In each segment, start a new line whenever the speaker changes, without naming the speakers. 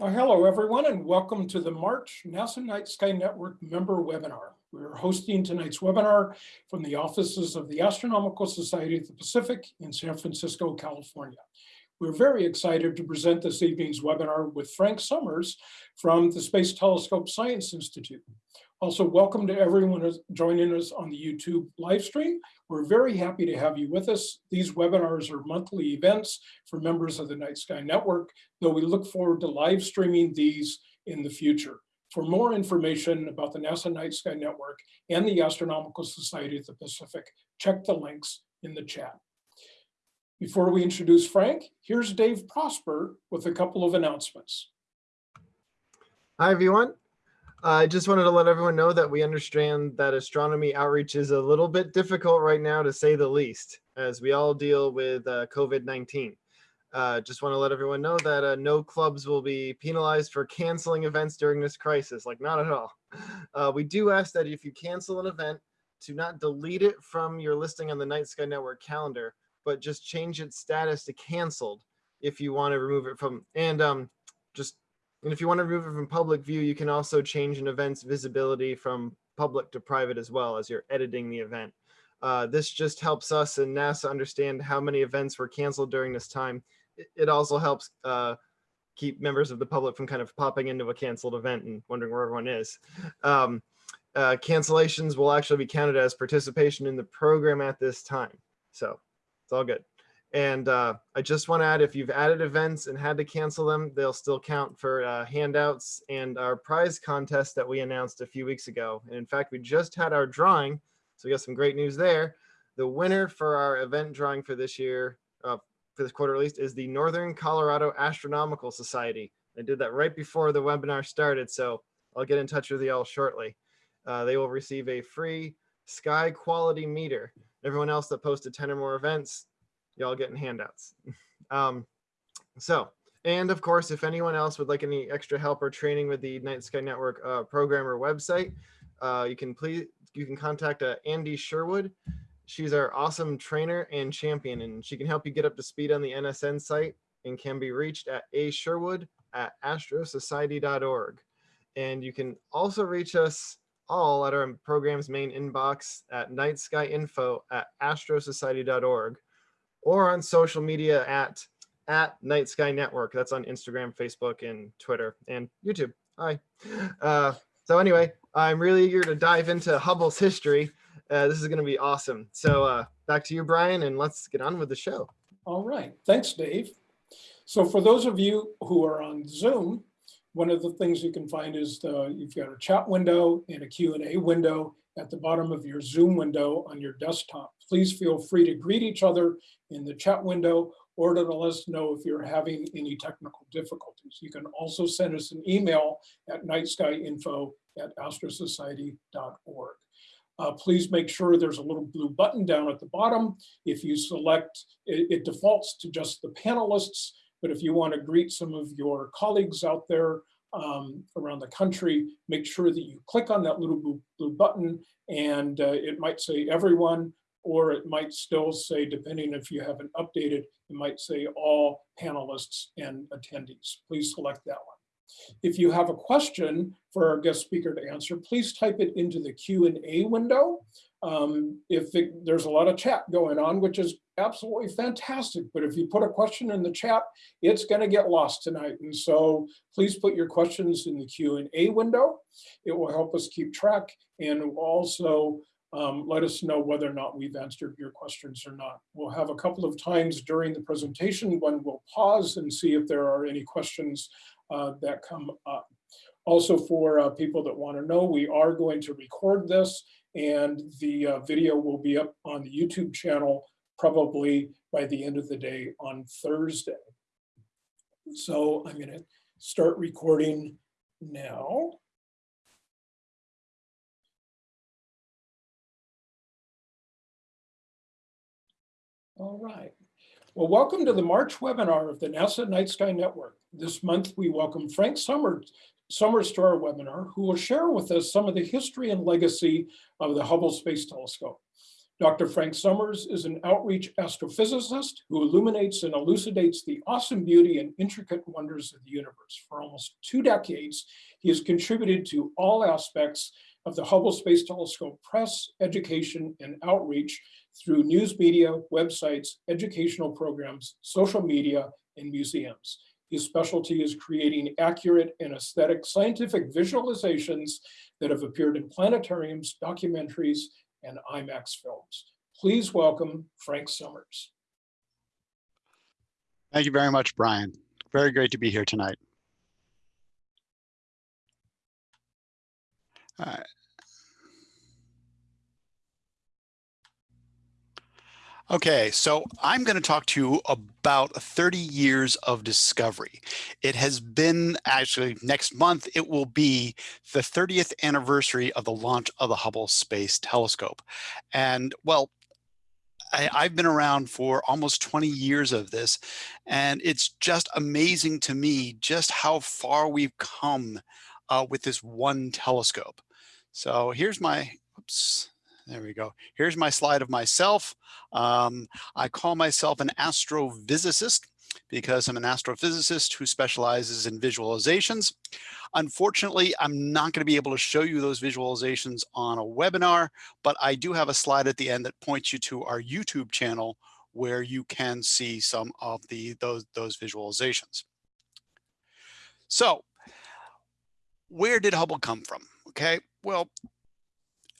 Uh, hello, everyone, and welcome to the March NASA Night Sky Network member webinar. We're hosting tonight's webinar from the offices of the Astronomical Society of the Pacific in San Francisco, California. We're very excited to present this evening's webinar with Frank Summers from the Space Telescope Science Institute. Also, welcome to everyone who's joining us on the YouTube live stream. We're very happy to have you with us. These webinars are monthly events for members of the Night Sky Network, though we look forward to live streaming these in the future. For more information about the NASA Night Sky Network and the Astronomical Society of the Pacific, check the links in the chat. Before we introduce Frank, here's Dave Prosper with a couple of announcements.
Hi, everyone. I just wanted to let everyone know that we understand that astronomy outreach is a little bit difficult right now, to say the least, as we all deal with uh, COVID-19. Uh, just want to let everyone know that uh, no clubs will be penalized for canceling events during this crisis, like not at all. Uh, we do ask that if you cancel an event, to not delete it from your listing on the Night Sky Network calendar, but just change its status to canceled if you want to remove it from, and um, just, and if you want to remove it from public view, you can also change an event's visibility from public to private as well as you're editing the event. Uh, this just helps us and NASA understand how many events were canceled during this time. It, also helps uh, keep members of the public from kind of popping into a canceled event and wondering where everyone is. Um, uh, cancellations will actually be counted as participation in the program at this time. So it's all good. And uh, I just want to add, if you've added events and had to cancel them, they'll still count for uh, handouts and our prize contest that we announced a few weeks ago. And in fact, we just had our drawing. So we got some great news there. The winner for our event drawing for this year, uh, for this quarter at least, is the Northern Colorado Astronomical Society. I did that right before the webinar started, so I'll get in touch with you all shortly. Uh, they will receive a free sky quality meter everyone else that posted 10 or more events, y'all getting handouts. um, so, and of course, if anyone else would like any extra help or training with the Night Sky Network uh, program or website, uh, you can please, you can contact uh, Andy Sherwood. She's our awesome trainer and champion, and she can help you get up to speed on the NSN site and can be reached at a Sherwood at astrosociety.org. And you can also reach us all at our program's main inbox at nightskyinfo at astrosociety.org or on social media at at Night Sky Network. That's on Instagram, Facebook, and Twitter and YouTube. Hi. Uh, so anyway, I'm really eager to dive into Hubble's history. Uh, this is going to be awesome. So uh, back to you, Brian, and let's get on with the show.
All right. Thanks, Dave. So for those of you who are on Zoom, one of the things you can find is the, you've got a chat window and a Q&A window at the bottom of your Zoom window on your desktop. Please feel free to greet each other in the chat window or to let us know if you're having any technical difficulties. You can also send us an email at nightskyinfo at astrosociety.org. Uh, please make sure there's a little blue button down at the bottom. If you select, it, it defaults to just the panelists. But if you want to greet some of your colleagues out there um, around the country, make sure that you click on that little blue, blue button and uh, it might say everyone, or it might still say, depending if you haven't updated, it might say all panelists and attendees. Please select that one. If you have a question for our guest speaker to answer, please type it into the Q&A window. Um, if it, there's a lot of chat going on, which is absolutely fantastic. But if you put a question in the chat, it's going to get lost tonight. And so please put your questions in the Q&A window. It will help us keep track and also um, let us know whether or not we've answered your questions or not. We'll have a couple of times during the presentation when we'll pause and see if there are any questions uh, that come up. Also for uh, people that want to know, we are going to record this and the uh, video will be up on the YouTube channel probably by the end of the day on Thursday. So I'm going to start recording now. All right. Well, welcome to the March webinar of the NASA Night Sky Network. This month, we welcome Frank Summers, Summers to our webinar, who will share with us some of the history and legacy of the Hubble Space Telescope. Dr. Frank Summers is an outreach astrophysicist who illuminates and elucidates the awesome beauty and intricate wonders of the universe. For almost two decades, he has contributed to all aspects of the Hubble Space Telescope press, education, and outreach through news media, websites, educational programs, social media, and museums. His specialty is creating accurate and aesthetic scientific visualizations that have appeared in planetariums, documentaries, and IMAX films. Please welcome Frank Summers.
Thank you very much, Brian. Very great to be here tonight. Okay, so I'm going to talk to you about 30 years of discovery. It has been actually next month, it will be the 30th anniversary of the launch of the Hubble Space Telescope. And well, I, have been around for almost 20 years of this, and it's just amazing to me just how far we've come uh, with this one telescope. So here's my, oops, there we go. Here's my slide of myself. Um, I call myself an astrophysicist because I'm an astrophysicist who specializes in visualizations. Unfortunately, I'm not going to be able to show you those visualizations on a webinar, but I do have a slide at the end that points you to our YouTube channel where you can see some of the those, those visualizations. So where did Hubble come from? Okay, well,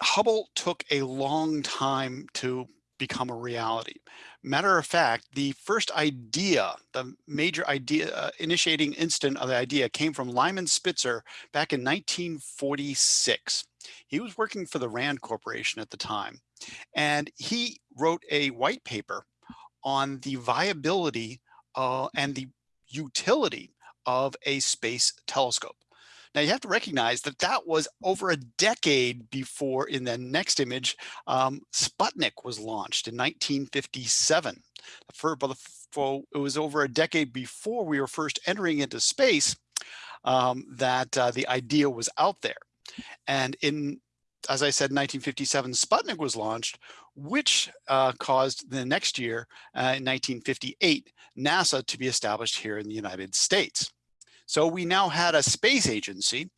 Hubble took a long time to become a reality. Matter of fact, the first idea, the major idea, uh, initiating instant of the idea came from Lyman Spitzer back in 1946. He was working for the Rand Corporation at the time, and he wrote a white paper on the viability uh, and the utility of a space telescope. Now you have to recognize that that was over a decade before in the next image, um, Sputnik was launched in 1957. For, for, it was over a decade before we were first entering into space um, that uh, the idea was out there. And in, as I said, 1957, Sputnik was launched, which uh, caused the next year, uh, in 1958, NASA to be established here in the United States. So we now had a space agency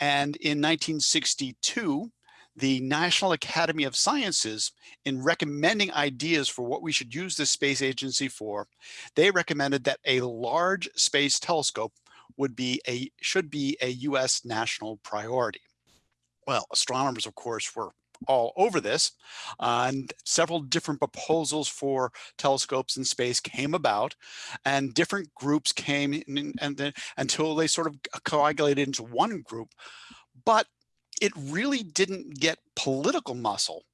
and in 1962, the National Academy of Sciences, in recommending ideas for what we should use this space agency for, they recommended that a large space telescope would be a should be a US national priority. Well, astronomers, of course, were all over this uh, and several different proposals for telescopes in space came about and different groups came in, and then until they sort of coagulated into one group. But it really didn't get political muscle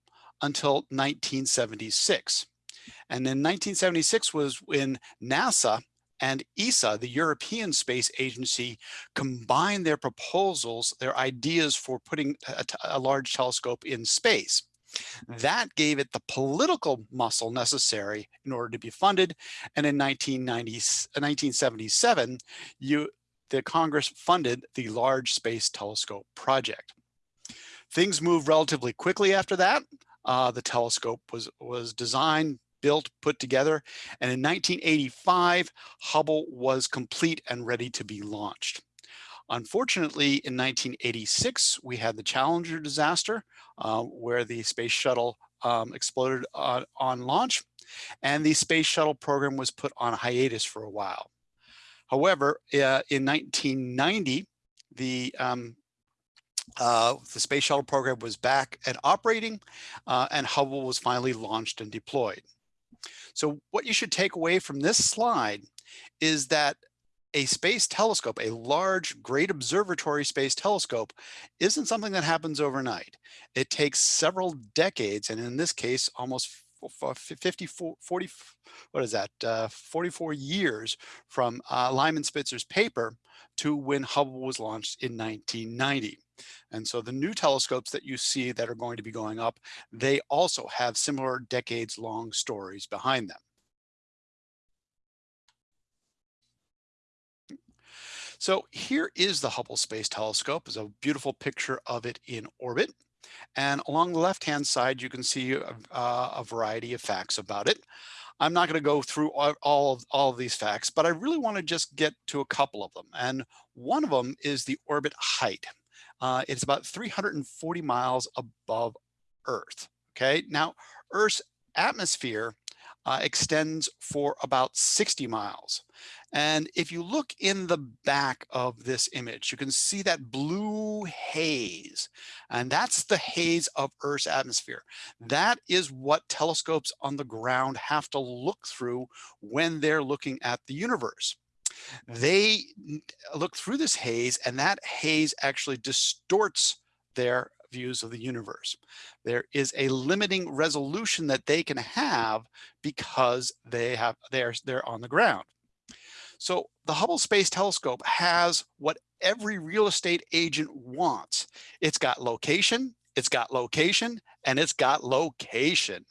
until 1976 and in 1976 was when NASA and ESA, the European Space Agency, combined their proposals, their ideas for putting a, a large telescope in space. That gave it the political muscle necessary in order to be funded. And in 1977, you, the Congress funded the Large Space Telescope Project. Things moved relatively quickly after that. Uh, the telescope was, was designed, built, put together. And in 1985, Hubble was complete and ready to be launched. Unfortunately, in 1986, we had the Challenger disaster uh, where the space shuttle um, exploded uh, on launch and the space shuttle program was put on hiatus for a while. However, uh, in 1990, the um, uh, the space shuttle program was back and operating uh, and Hubble was finally launched and deployed. So what you should take away from this slide is that a space telescope, a large, great observatory space telescope, isn't something that happens overnight. It takes several decades, and in this case, almost 54, 40, what is that, uh, 44 years from uh, Lyman Spitzer's paper to when Hubble was launched in 1990. And so the new telescopes that you see that are going to be going up, they also have similar decades long stories behind them. So here is the Hubble Space Telescope. It's a beautiful picture of it in orbit. And along the left-hand side, you can see a, a variety of facts about it. I'm not going to go through all of, all of these facts, but I really want to just get to a couple of them. And one of them is the orbit height. Uh, it's about 340 miles above Earth. Okay, now Earth's atmosphere uh, extends for about 60 miles. And if you look in the back of this image, you can see that blue haze, and that's the haze of Earth's atmosphere. That is what telescopes on the ground have to look through when they're looking at the universe. They look through this haze and that haze actually distorts their views of the universe. There is a limiting resolution that they can have because they have they're they're on the ground. So the Hubble Space Telescope has what every real estate agent wants. It's got location, it's got location, and it's got location.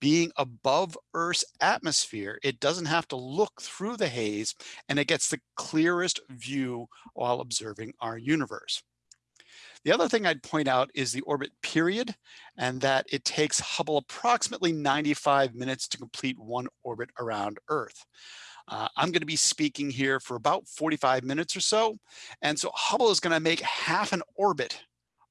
Being above Earth's atmosphere, it doesn't have to look through the haze and it gets the clearest view while observing our universe. The other thing I'd point out is the orbit period and that it takes Hubble approximately 95 minutes to complete one orbit around Earth. Uh, I'm going to be speaking here for about 45 minutes or so. And so Hubble is going to make half an orbit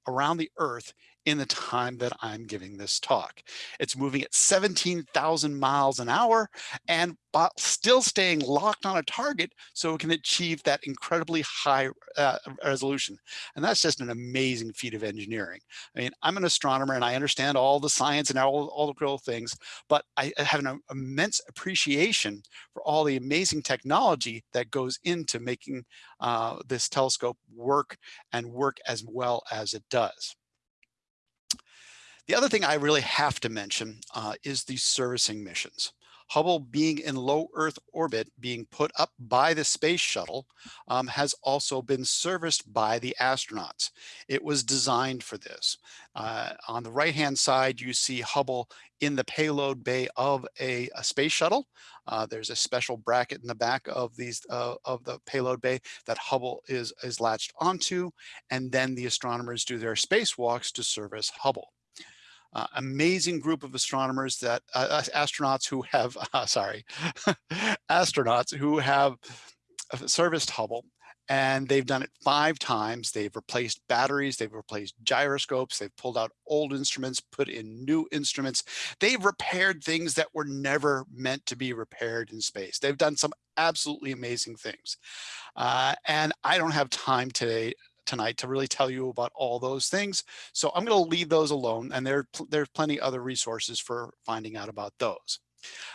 around the Earth in the time that I'm giving this talk. It's moving at 17,000 miles an hour and still staying locked on a target so it can achieve that incredibly high uh, resolution. And that's just an amazing feat of engineering. I mean, I'm an astronomer and I understand all the science and all, all the cool things, but I have an immense appreciation for all the amazing technology that goes into making uh, this telescope work and work as well as it does. The other thing I really have to mention uh, is the servicing missions. Hubble being in low Earth orbit, being put up by the space shuttle, um, has also been serviced by the astronauts. It was designed for this. Uh, on the right-hand side, you see Hubble in the payload bay of a, a space shuttle. Uh, there's a special bracket in the back of these uh, of the payload bay that Hubble is, is latched onto, and then the astronomers do their spacewalks to service Hubble uh, amazing group of astronomers that uh, uh astronauts who have uh, sorry astronauts who have uh, serviced Hubble and they've done it five times. They've replaced batteries, they've replaced gyroscopes, they've pulled out old instruments, put in new instruments. They've repaired things that were never meant to be repaired in space. They've done some absolutely amazing things. Uh, and I don't have time today tonight to really tell you about all those things. So I'm going to leave those alone and there, there's plenty other resources for finding out about those.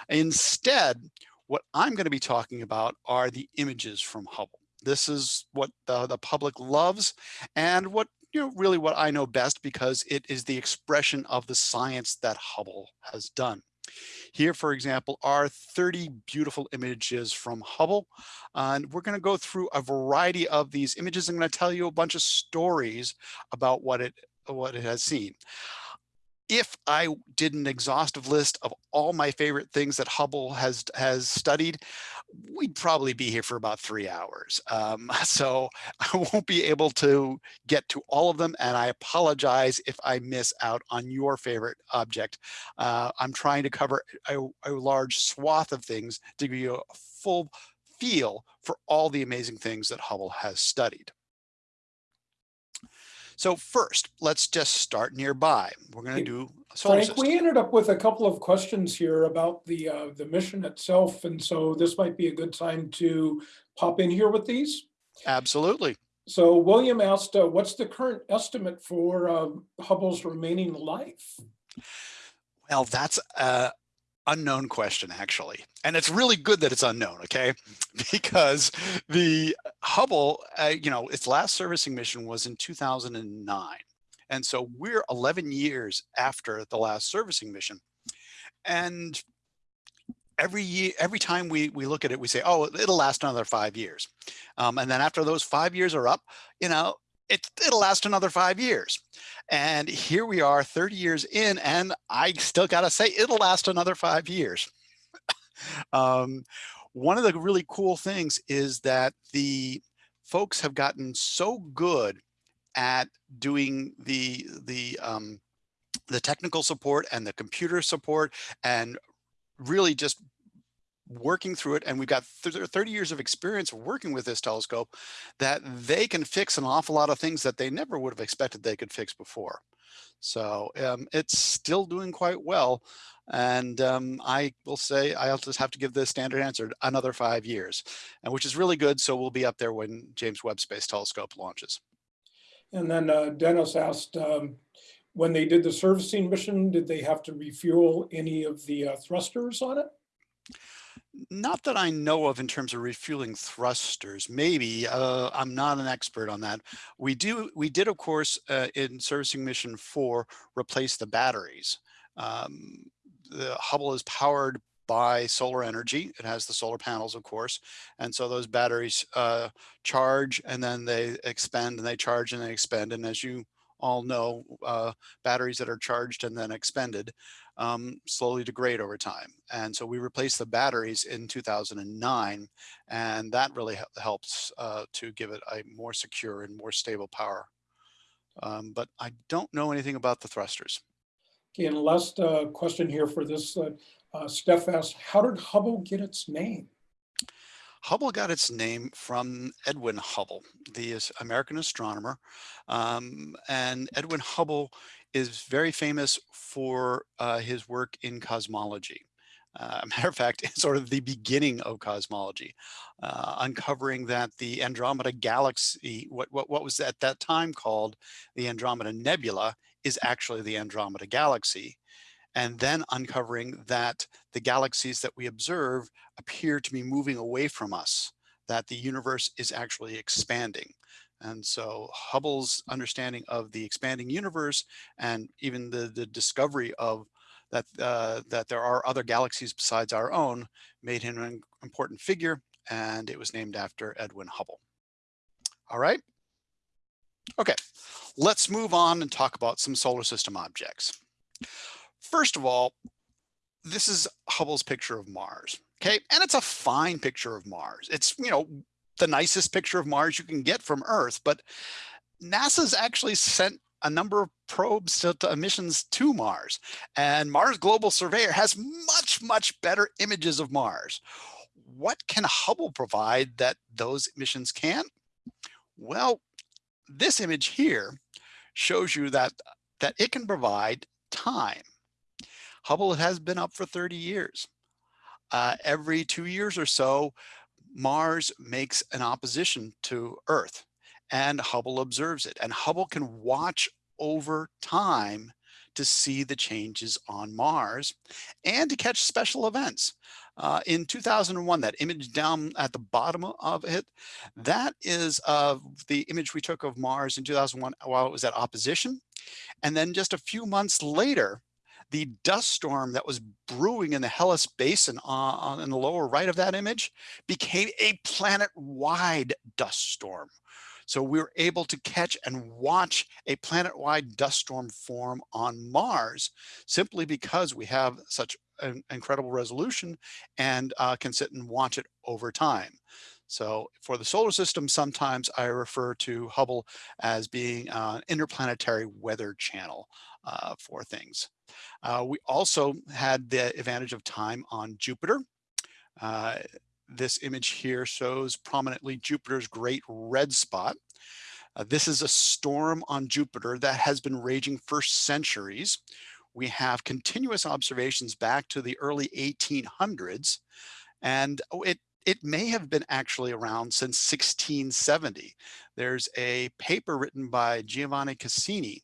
Instead, what I'm going to be talking about are the images from Hubble. This is what the, the public loves and what you know really what I know best because it is the expression of the science that Hubble has done. Here, for example, are 30 beautiful images from Hubble. and we're going to go through a variety of these images. I'm going to tell you a bunch of stories about what it what it has seen if I did an exhaustive list of all my favorite things that Hubble has has studied, we'd probably be here for about three hours. Um, so I won't be able to get to all of them. And I apologize if I miss out on your favorite object. Uh, I'm trying to cover a, a large swath of things to give you a full feel for all the amazing things that Hubble has studied. So first, let's just start nearby. We're going to do solar
Frank,
system.
we ended up with a couple of questions here about the uh, the mission itself, and so this might be a good time to pop in here with these.
Absolutely.
So William asked, uh, what's the current estimate for uh, Hubble's remaining life?
Well, that's uh, unknown question actually. And it's really good that it's unknown okay? Because the hubble uh, you know its last servicing mission was in 2009 and so we're 11 years after the last servicing mission. And every year every time we we look at it we say oh it'll last another five years. Um, and then after those five years are up you know it, it'll last another five years. And here we are 30 years in, and I still got to say it'll last another five years. um, one of the really cool things is that the folks have gotten so good at doing the the um, the technical support and the computer support and really just working through it and we've got 30 years of experience working with this telescope that they can fix an awful lot of things that they never would have expected they could fix before. So um, it's still doing quite well. And um, I will say I'll just have to give the standard answer another five years, and which is really good. So we'll be up there when James Webb Space Telescope launches.
And then uh, Dennis asked, um, when they did the servicing mission, did they have to refuel any of the uh, thrusters on it?
Not that I know of in terms of refueling thrusters. Maybe uh, I'm not an expert on that. We do. We did, of course, uh, in servicing mission four, replace the batteries. Um, the Hubble is powered by solar energy. It has the solar panels, of course. And so those batteries uh, charge and then they expend and they charge and they expend. And as you all know, uh, batteries that are charged and then expended um, slowly degrade over time. And so we replaced the batteries in 2009, and that really helps uh, to give it a more secure and more stable power. Um, but I don't know anything about the thrusters.
Okay, and last uh, question here for this, uh, uh, Steph asked, how did Hubble get its name?
Hubble got its name from Edwin Hubble, the American astronomer. Um, and Edwin Hubble is very famous for uh, his work in cosmology. Uh, matter of fact, it's sort of the beginning of cosmology, uh, uncovering that the Andromeda galaxy, what, what, what was at that time called the Andromeda Nebula, is actually the Andromeda galaxy. And then uncovering that the galaxies that we observe appear to be moving away from us, that the universe is actually expanding. And so Hubble's understanding of the expanding universe and even the, the discovery of that, uh, that there are other galaxies besides our own made him an important figure and it was named after Edwin Hubble. All right. Okay, let's move on and talk about some solar system objects. First of all, this is Hubble's picture of Mars. Okay, and it's a fine picture of Mars. It's, you know, the nicest picture of Mars you can get from Earth, but NASA's actually sent a number of probes to, to, missions to Mars and Mars Global Surveyor has much, much better images of Mars. What can Hubble provide that those missions can't? Well, this image here shows you that, that it can provide time. Hubble has been up for 30 years. Uh, every two years or so, Mars makes an opposition to Earth and Hubble observes it and Hubble can watch over time to see the changes on Mars and to catch special events. Uh, in 2001, that image down at the bottom of it, that is the image we took of Mars in 2001 while it was at opposition. And then just a few months later, the dust storm that was brewing in the Hellas Basin on, in the lower right of that image became a planet-wide dust storm. So we were able to catch and watch a planet-wide dust storm form on Mars simply because we have such an incredible resolution and uh, can sit and watch it over time. So for the solar system, sometimes I refer to Hubble as being an interplanetary weather channel uh, for things. Uh, we also had the advantage of time on Jupiter. Uh, this image here shows prominently Jupiter's great red spot. Uh, this is a storm on Jupiter that has been raging for centuries. We have continuous observations back to the early 1800s, and it it may have been actually around since 1670. There's a paper written by Giovanni Cassini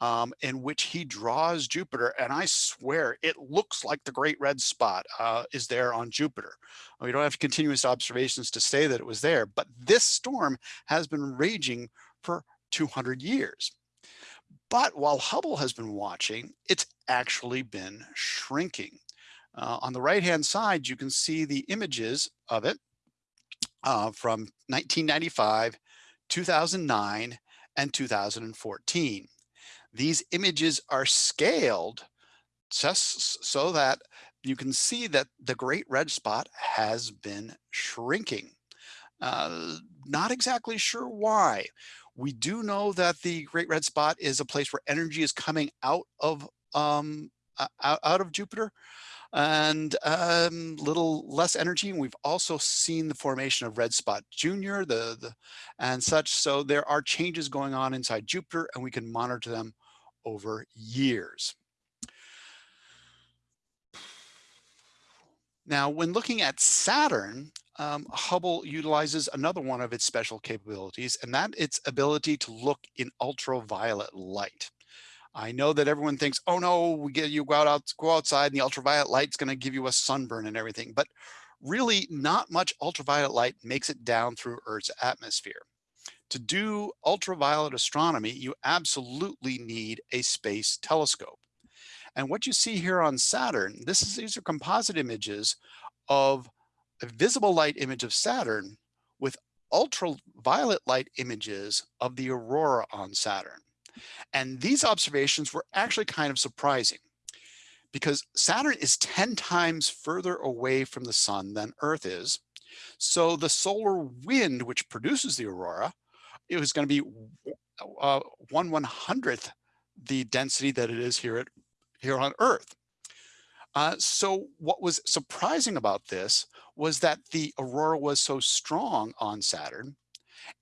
um, in which he draws Jupiter. And I swear it looks like the great red spot uh, is there on Jupiter. We don't have continuous observations to say that it was there, but this storm has been raging for 200 years. But while Hubble has been watching, it's actually been shrinking. Uh, on the right-hand side, you can see the images of it uh, from 1995, 2009, and 2014. These images are scaled just so that you can see that the great red spot has been shrinking. Uh, not exactly sure why. We do know that the Great Red Spot is a place where energy is coming out of um, out, out of Jupiter and um, little less energy. And we've also seen the formation of Red Spot Junior, the, the and such. So there are changes going on inside Jupiter, and we can monitor them over years. Now, when looking at Saturn, um, Hubble utilizes another one of its special capabilities, and that its ability to look in ultraviolet light. I know that everyone thinks, oh no, we get you go out, go outside and the ultraviolet light's gonna give you a sunburn and everything, but really not much ultraviolet light makes it down through Earth's atmosphere. To do ultraviolet astronomy, you absolutely need a space telescope. And what you see here on Saturn, this is, these are composite images of a visible light image of Saturn with ultraviolet light images of the aurora on Saturn. And these observations were actually kind of surprising because Saturn is 10 times further away from the sun than Earth is. So the solar wind, which produces the aurora, it was going to be uh, one one hundredth the density that it is here at here on Earth. Uh, so what was surprising about this was that the aurora was so strong on Saturn.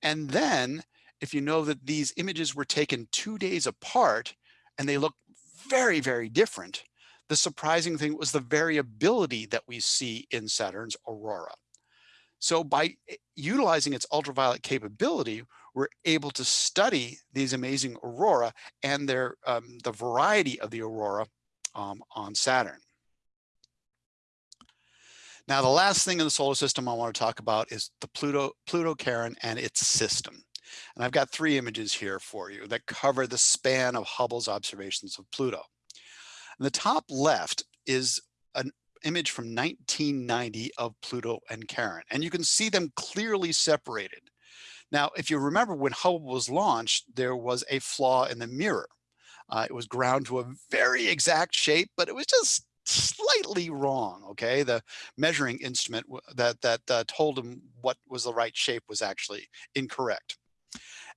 And then if you know that these images were taken two days apart and they look very, very different, the surprising thing was the variability that we see in Saturn's aurora. So by eh, utilizing its ultraviolet capability, we're able to study these amazing aurora and their um, the variety of the aurora um, on Saturn. Now, the last thing in the solar system I want to talk about is the Pluto, Pluto Charon and its system. And I've got three images here for you that cover the span of Hubble's observations of Pluto. In the top left is an image from 1990 of Pluto and Charon, and you can see them clearly separated. Now, if you remember when Hubble was launched, there was a flaw in the mirror. Uh, it was ground to a very exact shape, but it was just slightly wrong. Okay, the measuring instrument that that uh, told him what was the right shape was actually incorrect.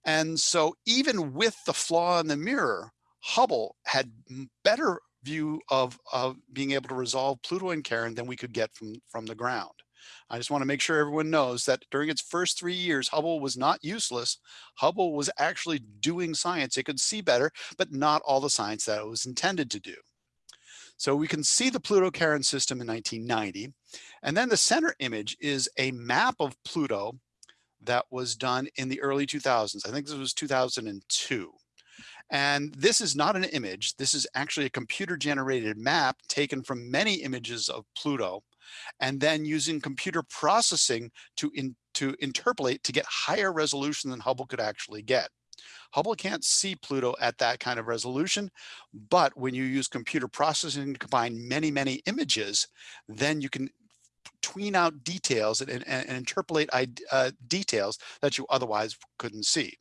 And so even with the flaw in the mirror, Hubble had better view of, of being able to resolve Pluto and Charon than we could get from, from the ground. I just want to make sure everyone knows that during its first three years, Hubble was not useless. Hubble was actually doing science. It could see better, but not all the science that it was intended to do. So we can see the Pluto-Charon system in 1990. And then the center image is a map of Pluto that was done in the early 2000s. I think this was 2002. And this is not an image. This is actually a computer generated map taken from many images of Pluto and then using computer processing to, in, to interpolate to get higher resolution than Hubble could actually get. Hubble can't see Pluto at that kind of resolution, but when you use computer processing to combine many, many images, then you can tween out details and, and, and interpolate uh, details that you otherwise couldn't see.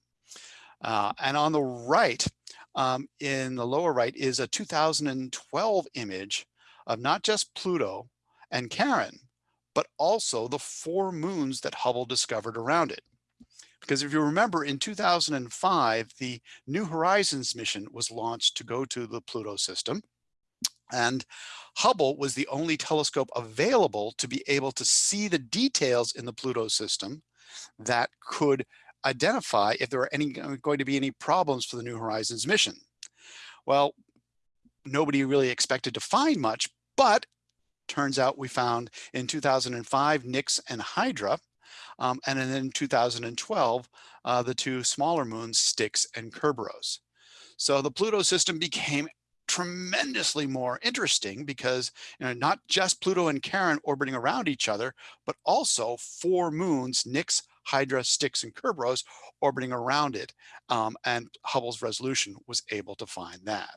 Uh, and on the right, um, in the lower right is a 2012 image of not just Pluto and Charon, but also the four moons that Hubble discovered around it. Because if you remember in 2005, the New Horizons mission was launched to go to the Pluto system. And Hubble was the only telescope available to be able to see the details in the Pluto system that could identify if there are any going to be any problems for the New Horizons mission. Well, nobody really expected to find much, but turns out we found in 2005 Nix and Hydra, um, and then in 2012 uh, the two smaller moons Styx and Kerberos. So the Pluto system became tremendously more interesting because you know not just Pluto and Charon orbiting around each other, but also four moons, Nix, Hydra, Styx, and Kerberos orbiting around it. Um, and Hubble's resolution was able to find that.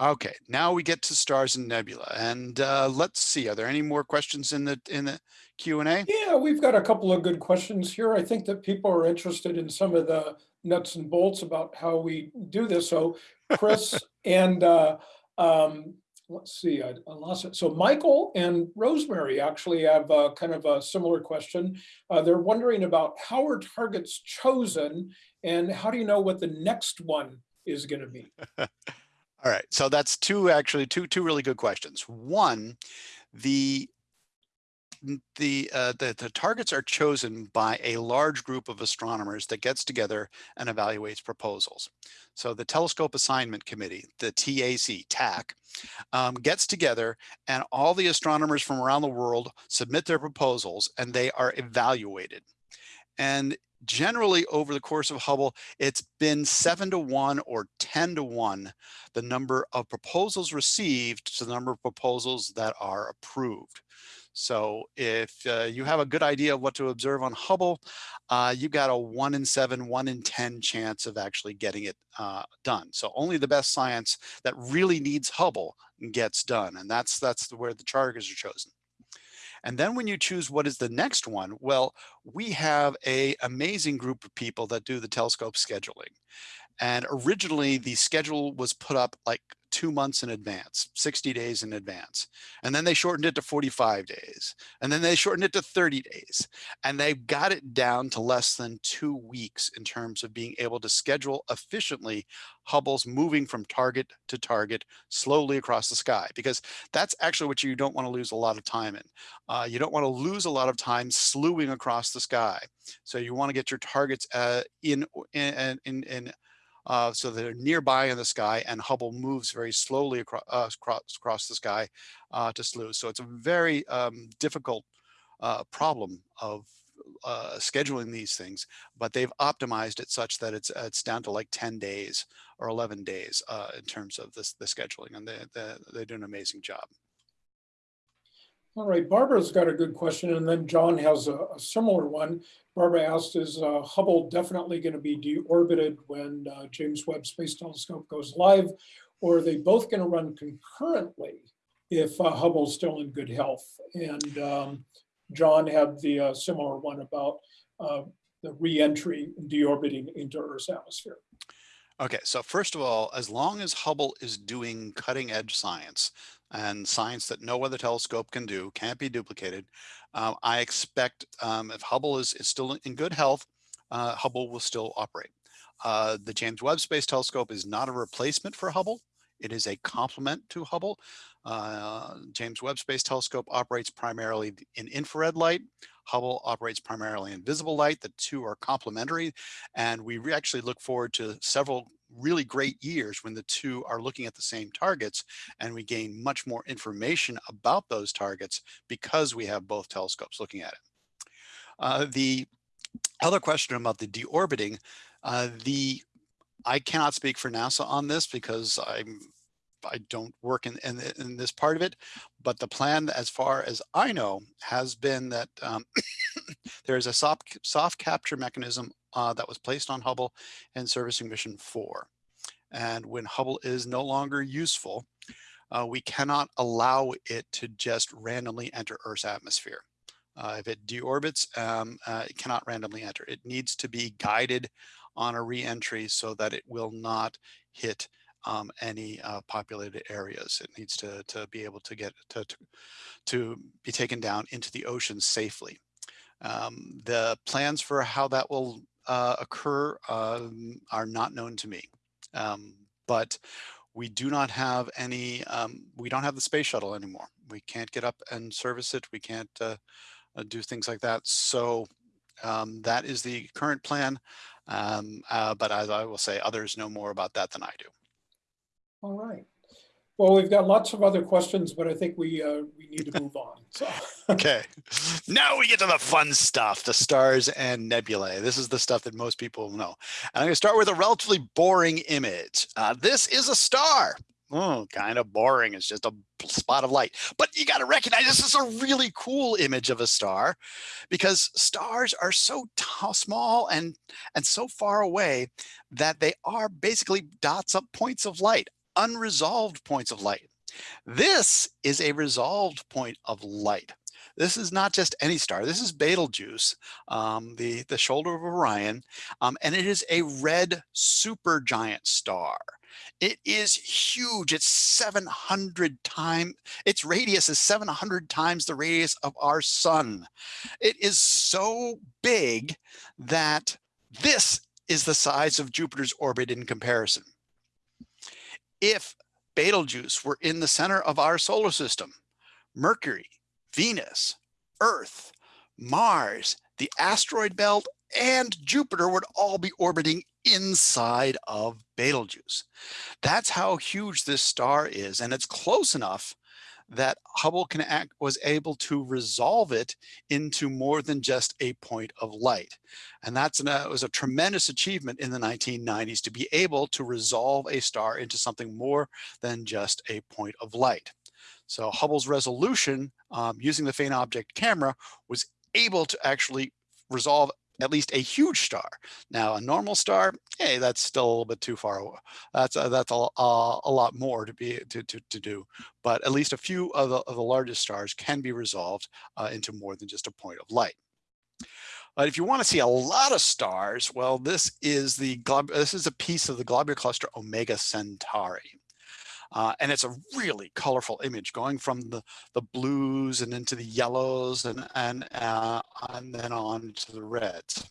Okay, now we get to stars and nebula, and uh, let's see. Are there any more questions in the in the Q and A?
Yeah, we've got a couple of good questions here. I think that people are interested in some of the nuts and bolts about how we do this. So Chris and uh, um, let's see, I I lost it. So Michael and Rosemary actually have uh, kind of a similar question. Uh, They're wondering about how are targets chosen and how do you know what the next one is going to be?
All right, so that's two, actually, two, two really good questions. One, the the, uh, the the targets are chosen by a large group of astronomers that gets together and evaluates proposals. So the Telescope Assignment Committee, the TAC, TAC, um, gets together and all the astronomers from around the world submit their proposals and they are evaluated. And generally over the course of Hubble, it's been seven to one or 10 to one, the number of proposals received to the number of proposals that are approved. So if uh, you have a good idea of what to observe on Hubble, uh, you got a one in seven, one in 10 chance of actually getting it uh, done. So only the best science that really needs Hubble gets done. And that's, that's where the targets are chosen. And then when you choose what is the next one, well, we have a amazing group of people that do the telescope scheduling. And originally the schedule was put up like two months in advance, 60 days in advance. And then they shortened it to 45 days. And then they shortened it to 30 days. And they've got it down to less than two weeks in terms of being able to schedule efficiently Hubble's moving from target to target slowly across the sky, because that's actually what you don't want to lose a lot of time in. Uh, you don't want to lose a lot of time slewing across the sky. So you want to get your targets uh, in, in, in, in uh, so they're nearby in the sky and Hubble moves very slowly across, uh, across, the sky uh, to slew. So it's a very um, difficult uh, problem of uh, scheduling these things, but they've optimized it such that it's it's down to like 10 days or 11 days uh, in terms of this the scheduling, and they, they they do an amazing job.
All right, Barbara's got a good question, and then John has a, a similar one. Barbara asked, is uh, Hubble definitely going to be deorbited when uh, James Webb Space Telescope goes live? Or are they both going to run concurrently if uh, Hubble's still in good health? And um, John had the uh, similar one about uh, the reentry and deorbiting into Earth's atmosphere.
Okay, so first of all, as long as Hubble is doing cutting edge science and science that no other telescope can do, can't be duplicated, uh, I expect um, if Hubble is, is still in good health, uh, Hubble will still operate. Uh, the James Webb Space Telescope is not a replacement for Hubble. It is a complement to Hubble. Uh, James Webb Space Telescope operates primarily in infrared light. Hubble operates primarily in visible light. The two are complementary. And we actually look forward to several really great years when the two are looking at the same targets and we gain much more information about those targets because we have both telescopes looking at it. Uh, the other question about the deorbiting, uh, the I cannot speak for NASA on this because I'm I don't work in, in, in this part of it, but the plan, as far as I know, has been that um, there is a soft, soft capture mechanism uh, that was placed on Hubble and servicing mission four. And when Hubble is no longer useful, uh, we cannot allow it to just randomly enter Earth's atmosphere. Uh, if it deorbits, um, uh, it cannot randomly enter. It needs to be guided on a reentry so that it will not hit um, any uh, populated areas. It needs to, to be able to get to, to, to be taken down into the ocean safely. Um, the plans for how that will uh, occur um, are not known to me, um, but we do not have any, um, we don't have the space shuttle anymore. We can't get up and service it. We can't uh, uh do things like that. So um, that is the current plan. Uh, but as I will say, others know more about that than I do.
All right. Well, we've got lots of other questions, but I think we uh, we need to move on. So.
okay, now we get to the fun stuff, the stars and nebulae. This is the stuff that most people know. And I'm going to start with a relatively boring image. Uh, this is a star. Oh, kind of boring. It's just a spot of light. But you got to recognize this is a really cool image of a star because stars are so small and, and so far away that they are basically dots up points of light unresolved points of light. This is a resolved point of light. This is not just any star. This is Betelgeuse, um, the, the shoulder of Orion, um, and it is a red supergiant star. It is huge. It's 700 times, its radius is 700 times the radius of our sun. It is so big that this is the size of Jupiter's orbit in comparison. If Betelgeuse were in the center of our solar system, Mercury, Venus, Earth, Mars, the asteroid belt, and Jupiter would all be orbiting inside of Betelgeuse. That's how huge this star is. And it's close enough that Hubble can act, was able to resolve it into more than just a point of light. And that's an, uh, was a tremendous achievement in the 1990s to be able to resolve a star into something more than just a point of light. So Hubble's resolution um, using the faint object camera was able to actually resolve at least a huge star. Now, a normal star, hey, that's still a little bit too far away. That's uh, that's a, a, a, lot more to be to, to, to do, but at least a few of the, of the largest stars can be resolved uh, into more than just a point of light. But if you want to see a lot of stars, well, this is the this is a piece of the globular cluster Omega Centauri. Uh, and it's a really colorful image going from the, the blues and into the yellows and, and, uh, and then on to the reds.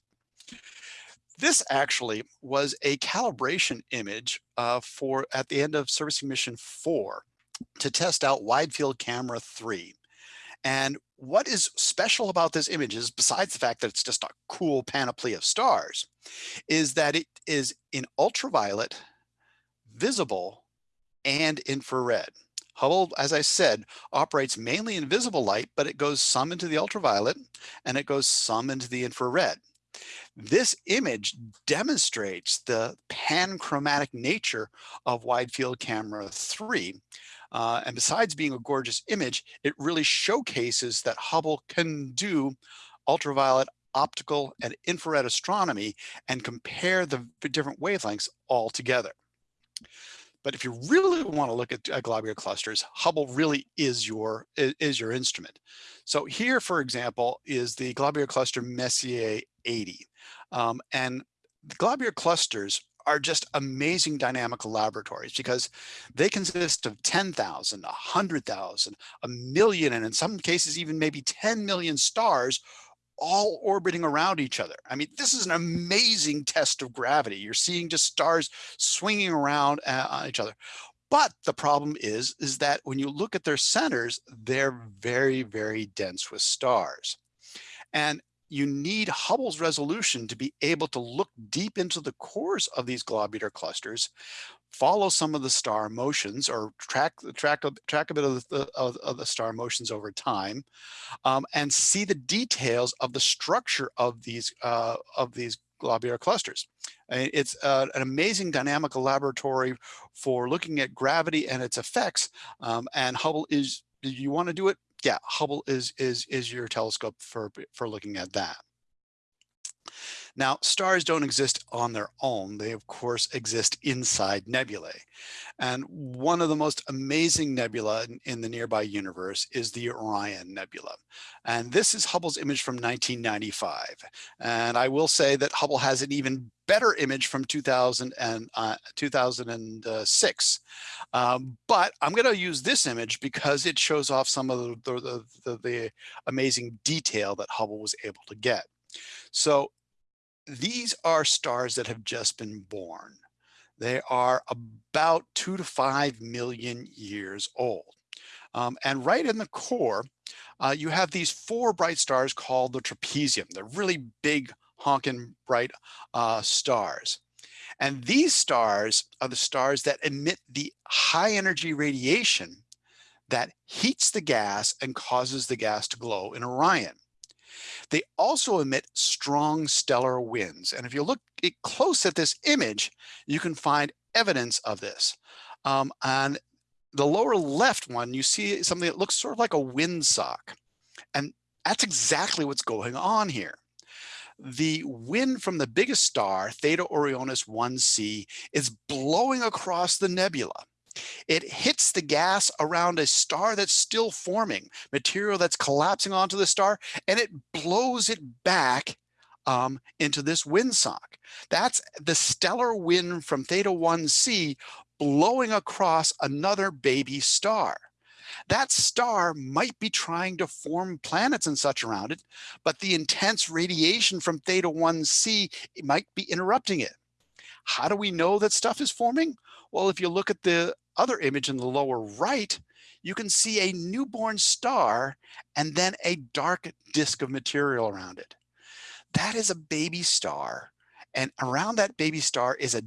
This actually was a calibration image uh, for at the end of servicing mission four to test out wide field camera three. And what is special about this image is besides the fact that it's just a cool panoply of stars, is that it is in ultraviolet, visible, and infrared. Hubble, as I said, operates mainly in visible light, but it goes some into the ultraviolet and it goes some into the infrared. This image demonstrates the panchromatic nature of wide field camera 3. Uh, and besides being a gorgeous image, it really showcases that Hubble can do ultraviolet, optical, and infrared astronomy and compare the different wavelengths all together. But if you really want to look at uh, globular clusters, Hubble really is your is your instrument. So here, for example, is the globular cluster Messier 80. Um, and globular clusters are just amazing dynamical laboratories because they consist of 10,000, 100,000, a million, and in some cases even maybe 10 million stars all orbiting around each other. I mean, this is an amazing test of gravity. You're seeing just stars swinging around uh, on each other. But the problem is, is that when you look at their centers, they're very, very dense with stars. And you need Hubble's resolution to be able to look deep into the cores of these globular clusters, follow some of the star motions or track track track a bit of the, of, of the star motions over time, um, and see the details of the structure of these uh, of these globular clusters. It's uh, an amazing dynamical laboratory for looking at gravity and its effects. Um, and Hubble is, do you want to do it? Yeah, Hubble is is is your telescope for for looking at that. Now, stars don't exist on their own. They, of course, exist inside nebulae. And one of the most amazing nebula in, the nearby universe is the Orion Nebula. And this is Hubble's image from 1995. And I will say that Hubble has an even better image from 2000 and, uh, 2006. Um, but I'm going to use this image because it shows off some of the, the, the, the amazing detail that Hubble was able to get. So these are stars that have just been born. They are about two to five million years old. Um, and right in the core, uh, you have these four bright stars called the trapezium. They're really big, honking bright uh, stars. And these stars are the stars that emit the high energy radiation that heats the gas and causes the gas to glow in Orion. They also emit strong stellar winds. And if you look close at this image, you can find evidence of this. Um, and the lower left one, you see something that looks sort of like a windsock. And that's exactly what's going on here. The wind from the biggest star, Theta Orionis 1c, is blowing across the nebula. It hits the gas around a star that's still forming, material that's collapsing onto the star, and it blows it back um, into this windsock. That's the stellar wind from Theta 1c blowing across another baby star. That star might be trying to form planets and such around it, but the intense radiation from theta 1c might be interrupting it. How do we know that stuff is forming? Well, if you look at the other image in the lower right, you can see a newborn star and then a dark disk of material around it. That is a baby star. And around that baby star is a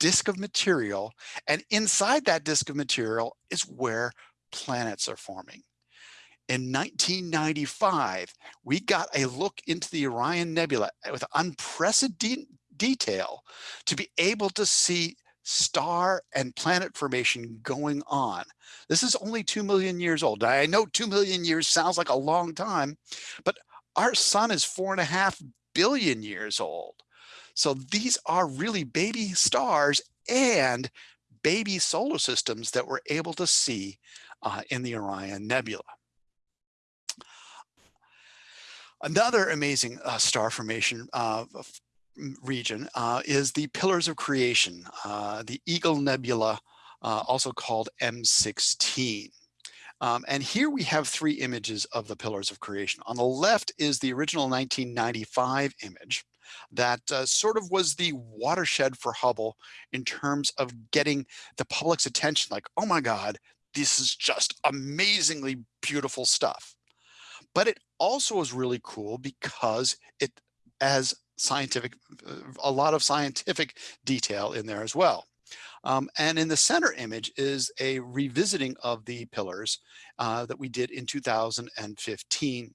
disk of material. And inside that disk of material is where planets are forming. In 1995, we got a look into the Orion Nebula with unprecedented detail to be able to see star and planet formation going on. This is only 2 million years old. I know 2 million years sounds like a long time, but our sun is four and a half billion years old. So these are really baby stars and baby solar systems that we're able to see uh, in the Orion Nebula. Another amazing uh, star formation uh, region uh, is the Pillars of Creation, uh, the Eagle Nebula, uh, also called M16. Um, and here we have three images of the Pillars of Creation. On the left is the original 1995 image that uh, sort of was the watershed for Hubble in terms of getting the public's attention like, oh my God, this is just amazingly beautiful stuff. But it also is really cool because it has scientific, a lot of scientific detail in there as well. Um, and in the center image is a revisiting of the pillars uh, that we did in 2015.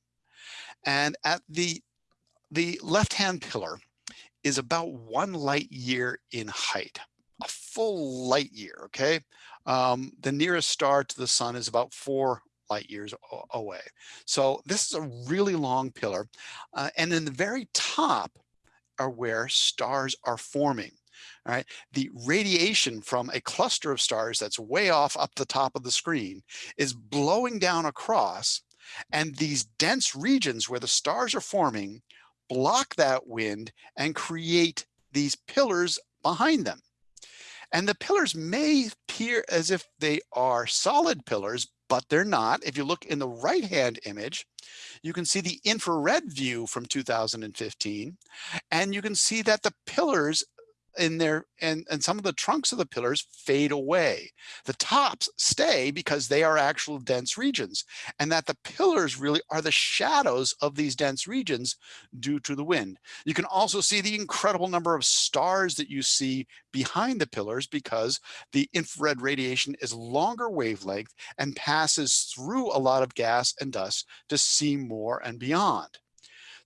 And at the, the left-hand pillar is about one light year in height, a full light year, okay? Um, the nearest star to the sun is about four light years away. So this is a really long pillar. Uh, and in the very top are where stars are forming. All right, the radiation from a cluster of stars that's way off up the top of the screen is blowing down across and these dense regions where the stars are forming block that wind and create these pillars behind them. And the pillars may appear as if they are solid pillars, but they're not. If you look in the right-hand image, you can see the infrared view from 2015, and you can see that the pillars in there and, and some of the trunks of the pillars fade away. The tops stay because they are actual dense regions and that the pillars really are the shadows of these dense regions due to the wind. You can also see the incredible number of stars that you see behind the pillars because the infrared radiation is longer wavelength and passes through a lot of gas and dust to see more and beyond.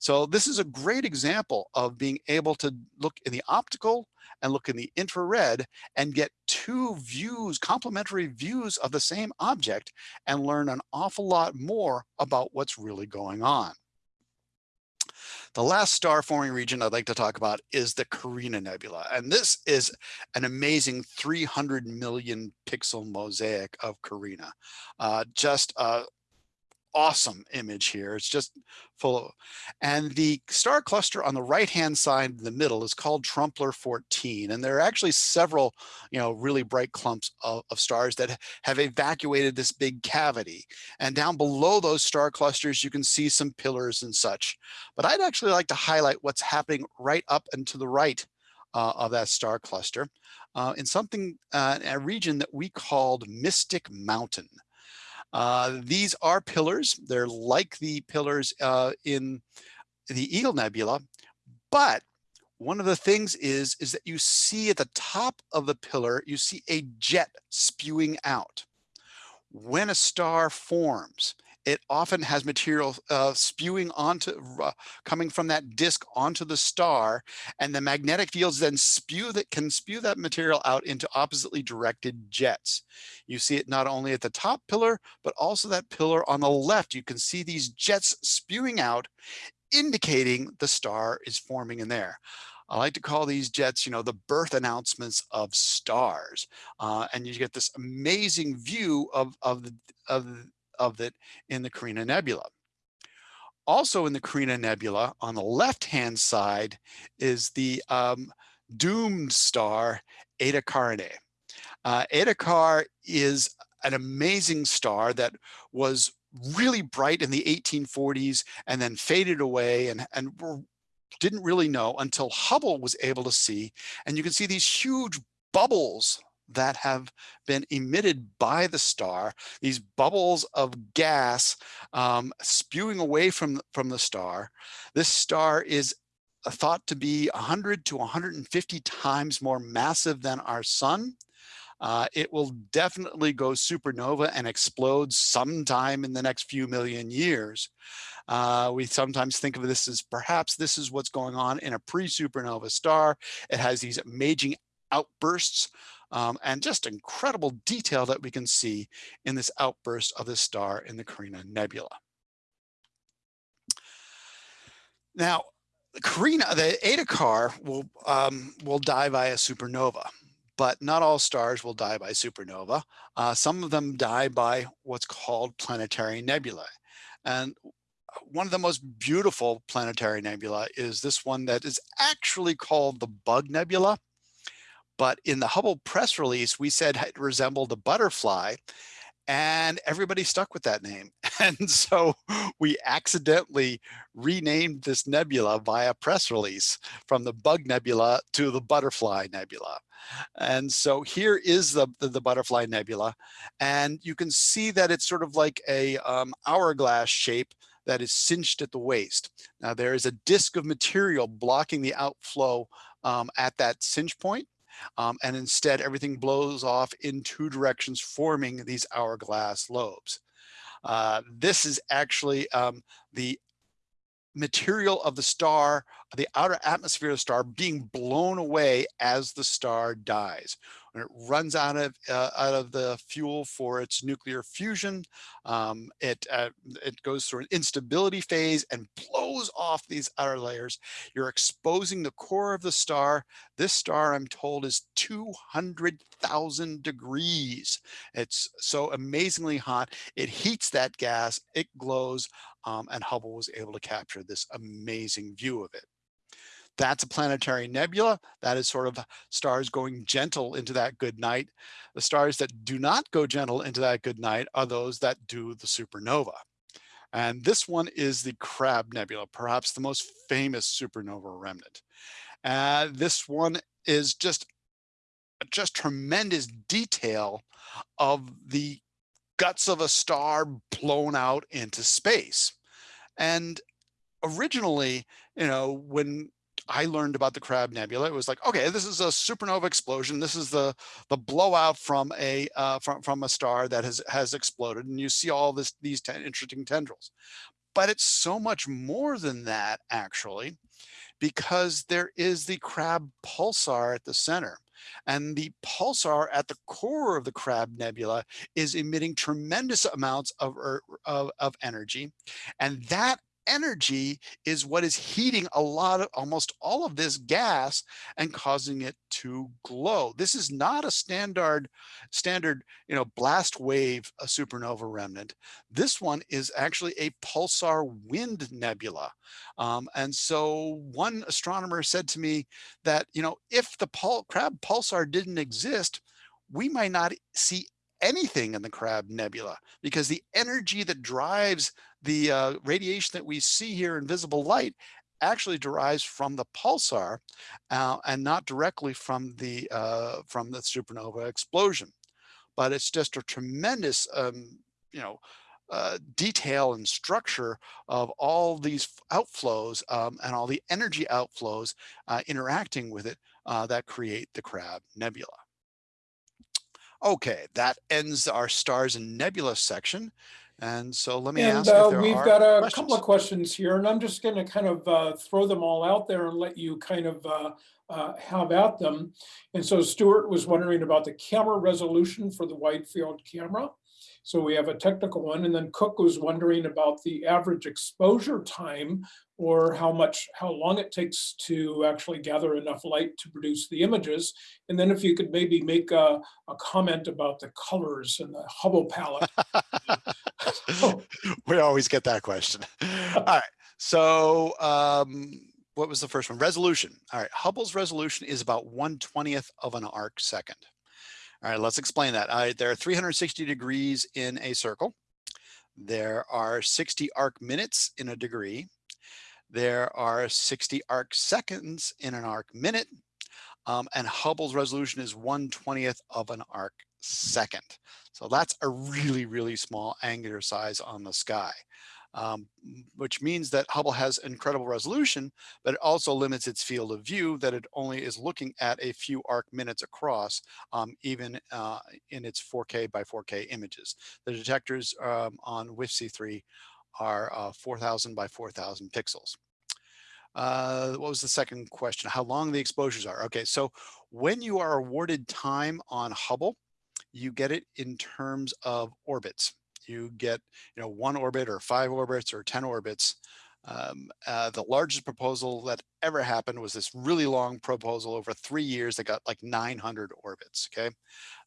So this is a great example of being able to look in the optical and look in the infrared and get two views, complementary views of the same object and learn an awful lot more about what's really going on. The last star forming region I'd like to talk about is the Carina Nebula. And this is an amazing 300 million pixel mosaic of Carina. Uh, just a awesome image here. It's just full of, and the star cluster on the right hand side in the middle is called Trumpler 14. And there are actually several, you know, really bright clumps of, of stars that have evacuated this big cavity. And down below those star clusters, you can see some pillars and such. But I'd actually like to highlight what's happening right up and to the right uh, of that star cluster uh, in something, uh, a region that we called Mystic Mountain. Uh, these are pillars. They're like the pillars uh, in the Eagle Nebula, but one of the things is, is that you see at the top of the pillar, you see a jet spewing out. When a star forms, it often has material uh, spewing onto, uh, coming from that disk onto the star, and the magnetic fields then spew that can spew that material out into oppositely directed jets. You see it not only at the top pillar, but also that pillar on the left. You can see these jets spewing out, indicating the star is forming in there. I like to call these jets, you know, the birth announcements of stars. Uh, and you get this amazing view of, of, of of it in the Carina Nebula. Also in the Carina Nebula, on the left-hand side, is the um, doomed star Eta Carinae. Uh, Car is an amazing star that was really bright in the 1840s and then faded away and, and didn't really know until Hubble was able to see. And you can see these huge bubbles that have been emitted by the star, these bubbles of gas um, spewing away from, from the star. This star is thought to be 100 to 150 times more massive than our sun. Uh, it will definitely go supernova and explode sometime in the next few million years. Uh, we sometimes think of this as perhaps this is what's going on in a pre-supernova star. It has these amazing outbursts um, and just incredible detail that we can see in this outburst of this star in the Carina Nebula. Now, the Carina, the Eta Car will um, will die by a supernova but not all stars will die by supernova. Uh, some of them die by what's called planetary nebulae. And one of the most beautiful planetary nebula is this one that is actually called the Bug Nebula. But in the Hubble press release, we said it resembled a butterfly and everybody stuck with that name. And so we accidentally renamed this nebula via press release from the Bug Nebula to the Butterfly Nebula. And so here is the, the, the, butterfly nebula. And you can see that it's sort of like a um, hourglass shape that is cinched at the waist. Now there is a disk of material blocking the outflow um, at that cinch point. Um, and instead everything blows off in two directions, forming these hourglass lobes. Uh, this is actually um, the material of the star, the outer atmosphere of the star being blown away as the star dies. When it runs out of uh, out of the fuel for its nuclear fusion, um, it uh, it goes through an instability phase and blows off these outer layers. You're exposing the core of the star. This star, I'm told, is 200,000 degrees. It's so amazingly hot. It heats that gas. It glows um, and Hubble was able to capture this amazing view of it. That's a planetary nebula. That is sort of stars going gentle into that good night. The stars that do not go gentle into that good night are those that do the supernova. And this one is the Crab Nebula, perhaps the most famous supernova remnant. Uh, this one is just, just tremendous detail of the guts of a star blown out into space. And originally, you know, when I learned about the Crab Nebula, it was like, okay, this is a supernova explosion. This is the the blowout from a uh, from from a star that has has exploded, and you see all this these ten interesting tendrils. But it's so much more than that, actually, because there is the Crab pulsar at the center. And the pulsar at the core of the Crab Nebula is emitting tremendous amounts of, of, of energy. And that energy is what is heating a lot of almost all of this gas and causing it to glow. This is not a standard standard, you know, blast wave a supernova remnant. This one is actually a pulsar wind nebula. Um, and so one astronomer said to me that, you know, if the pul crab pulsar didn't exist, we might not see anything in the Crab Nebula because the energy that drives the uh, radiation that we see here in visible light actually derives from the pulsar uh, and not directly from the uh, from the supernova explosion. But it's just a tremendous, um, you know, uh, detail and structure of all these outflows um, and all the energy outflows uh, interacting with it uh, that create the Crab Nebula. Okay, that ends our stars and nebula section. And so let me
and,
ask
uh,
if there
we've got a
questions.
couple of questions here, and I'm just going to kind of uh, throw them all out there and let you kind of uh, uh, have at them. And so Stuart was wondering about the camera resolution for the wide field camera. So we have a technical one, and then Cook was wondering about the average exposure time or how much, how long it takes to actually gather enough light to produce the images. And then if you could maybe make a, a comment about the colors and the Hubble palette.
we always get that question. All right. So um, what was the first one? Resolution. All right. Hubble's resolution is about 1 20th of an arc second. All right, let's explain that. There are 360 degrees in a circle. There are 60 arc minutes in a degree. There are 60 arc seconds in an arc minute. Um, and Hubble's resolution is 1 20th of an arc second. So that's a really, really small angular size on the sky um, which means that Hubble has incredible resolution, but it also limits its field of view that it only is looking at a few arc minutes across, um, even uh, in its 4K by 4K images. The detectors um, on WFC3 are uh, 4,000 by 4,000 pixels. Uh, what was the second question? How long the exposures are? Okay, so when you are awarded time on Hubble, you get it in terms of orbits you get you know one orbit or five orbits or 10 orbits. Um, uh, the largest proposal that ever happened was this really long proposal over three years that got like 900 orbits. Okay,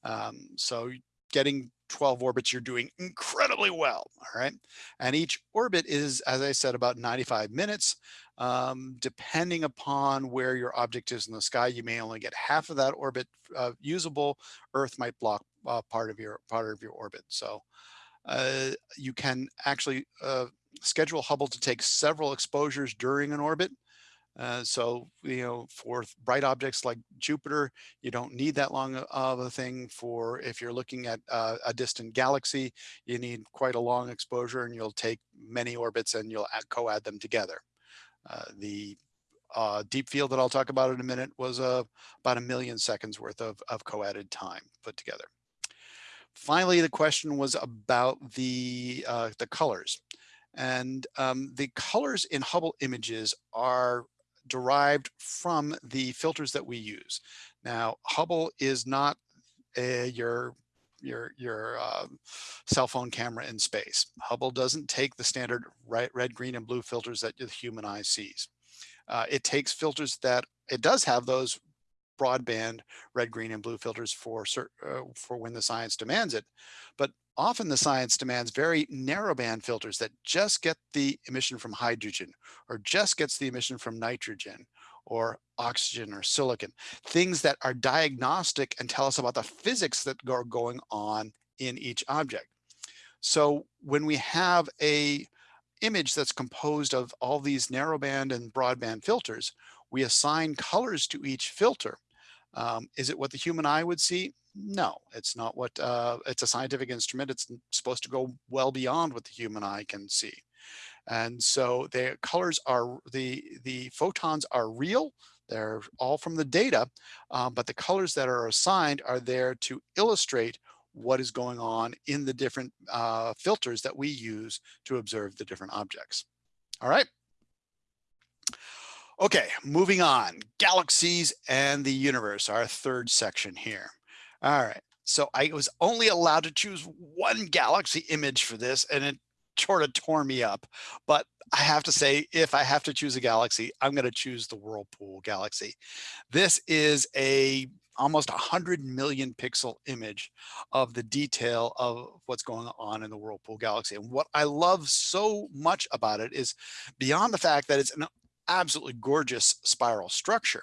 um, so getting 12 orbits, you're doing incredibly well. All right, and each orbit is, as I said, about 95 minutes. Um, depending upon where your object is in the sky, you may only get half of that orbit uh, usable. Earth might block uh, part of your part of your orbit. So uh, you can actually uh, schedule Hubble to take several exposures during an orbit. Uh, so, you know, for bright objects like Jupiter, you don't need that long of a thing for if you're looking at uh, a distant galaxy, you need quite a long exposure and you'll take many orbits and you'll co-add them together. Uh, the uh, deep field that I'll talk about in a minute was uh, about a million seconds worth of, of co-added time put together. Finally, the question was about the, uh, the colors. And um, the colors in Hubble images are derived from the filters that we use. Now, Hubble is not a, your your your uh, cell phone camera in space. Hubble doesn't take the standard red, red, green, and blue filters that the human eye sees. Uh, it takes filters that it does have those broadband red, green, and blue filters for, uh, for when the science demands it. But often the science demands very narrow band filters that just get the emission from hydrogen or just gets the emission from nitrogen or oxygen or silicon, things that are diagnostic and tell us about the physics that are going on in each object. So when we have a image that's composed of all these narrowband and broadband filters, we assign colors to each filter. Um, is it what the human eye would see? No, it's not what, uh, it's a scientific instrument. It's supposed to go well beyond what the human eye can see. And so the colors are, the, the photons are real. They're all from the data, um, but the colors that are assigned are there to illustrate what is going on in the different uh, filters that we use to observe the different objects. All right. Okay, moving on. Galaxies and the universe, our third section here. All right, so I was only allowed to choose one galaxy image for this and it sort of tore me up. But I have to say, if I have to choose a galaxy, I'm going to choose the Whirlpool galaxy. This is a almost 100 million pixel image of the detail of what's going on in the Whirlpool galaxy. And what I love so much about it is beyond the fact that it's an absolutely gorgeous spiral structure.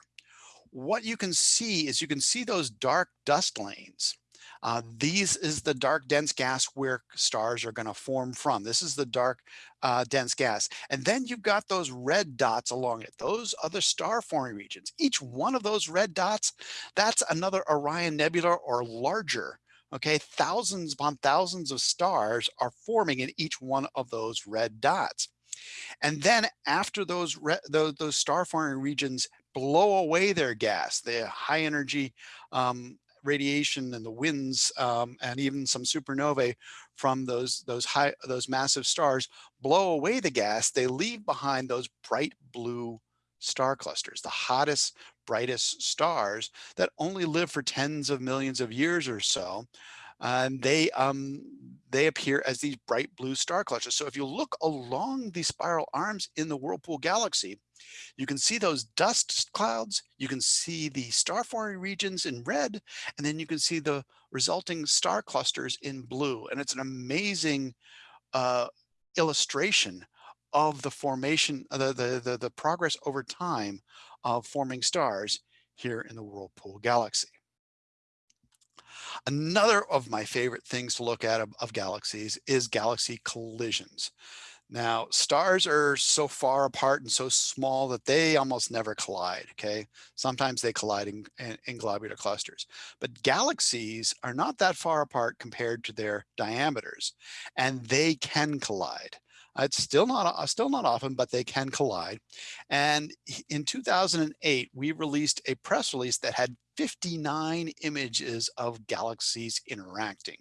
What you can see is you can see those dark dust lanes. Uh, these is the dark dense gas where stars are going to form from. This is the dark uh, dense gas. And then you've got those red dots along it. Those are the star forming regions. Each one of those red dots, that's another Orion Nebula or larger. Okay, thousands upon thousands of stars are forming in each one of those red dots. And then after those, those, those star forming regions blow away their gas, the high energy um, radiation and the winds um, and even some supernovae from those those high those massive stars blow away the gas they leave behind those bright blue star clusters the hottest brightest stars that only live for tens of millions of years or so and they um, they appear as these bright blue star clusters. So if you look along the spiral arms in the Whirlpool galaxy, you can see those dust clouds, you can see the star forming regions in red, and then you can see the resulting star clusters in blue. And it's an amazing uh, illustration of the formation, the, the, the, the progress over time of forming stars here in the Whirlpool galaxy. Another of my favorite things to look at of, of galaxies is galaxy collisions. Now, stars are so far apart and so small that they almost never collide, okay? Sometimes they collide in, in, in, globular clusters. But galaxies are not that far apart compared to their diameters, and they can collide. It's still not uh, still not often, but they can collide. And in 2008, we released a press release that had 59 images of galaxies interacting.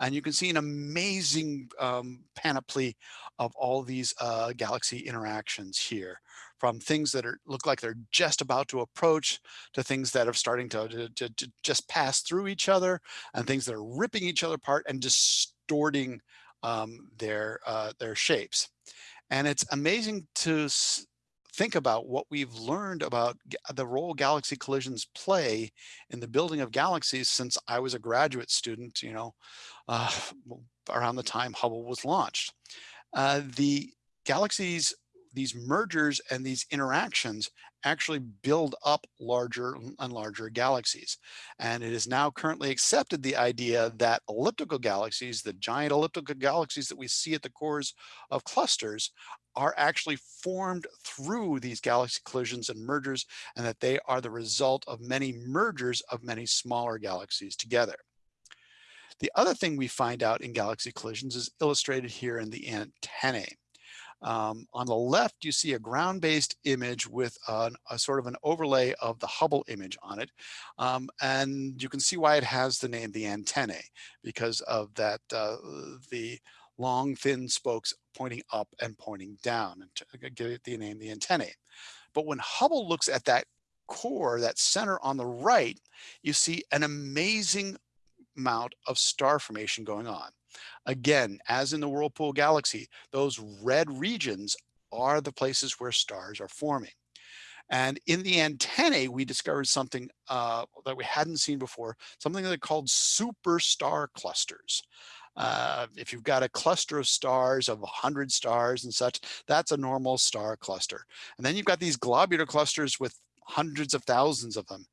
And you can see an amazing um, panoply of all these uh, galaxy interactions here from things that are look like they're just about to approach to things that are starting to, to, to, to just pass through each other and things that are ripping each other apart and distorting um, their, uh, their shapes. And it's amazing to think about what we've learned about the role galaxy collisions play in the building of galaxies since I was a graduate student, you know, uh, around the time Hubble was launched. Uh, the galaxies these mergers and these interactions actually build up larger and larger galaxies. And it is now currently accepted the idea that elliptical galaxies, the giant elliptical galaxies that we see at the cores of clusters are actually formed through these galaxy collisions and mergers and that they are the result of many mergers of many smaller galaxies together. The other thing we find out in galaxy collisions is illustrated here in the antennae. Um, on the left, you see a ground-based image with an, a sort of an overlay of the Hubble image on it. Um, and you can see why it has the name the antennae because of that, uh, the long thin spokes pointing up and pointing down and give it the name the antennae. But when Hubble looks at that core, that center on the right, you see an amazing amount of star formation going on. Again, as in the Whirlpool galaxy, those red regions are the places where stars are forming. And in the antennae, we discovered something uh, that we hadn't seen before, something that called superstar clusters. Uh, if you've got a cluster of stars of 100 stars and such, that's a normal star cluster. And then you've got these globular clusters with hundreds of thousands of them.